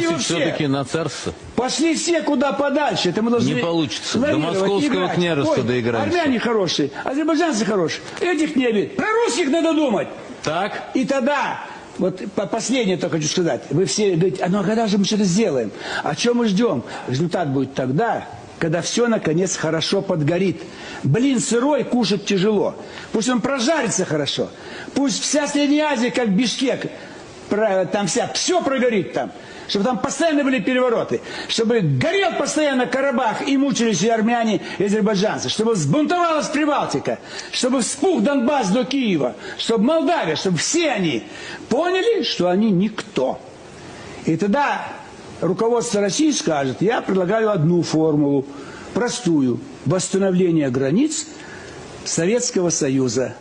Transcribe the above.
Все. все-таки на царство? Пошли все куда подальше. Это мы должны Не получится. До московского играть. княжества Ой, доиграемся. Армяне хорошие, азербайджанцы хорошие. Этих не бить. Про русских надо думать. Так? И тогда, вот по- последнее только хочу сказать, вы все говорите, а ну а когда же мы что-то сделаем? А что мы ждем? Результат будет тогда, когда все наконец хорошо подгорит. Блин сырой кушать тяжело. Пусть он прожарится хорошо. Пусть вся Средняя Азия, как Бишкек, там вся, все прогорит там. Чтобы там постоянно были перевороты. Чтобы горел постоянно Карабах и мучились и армяне, и азербайджанцы. Чтобы взбунтовалась Прибалтика. Чтобы вспух Донбасс до Киева. Чтобы Молдавия, чтобы все они поняли, что они никто. И тогда руководство России скажет, я предлагаю одну формулу, простую, восстановление границ Советского Союза.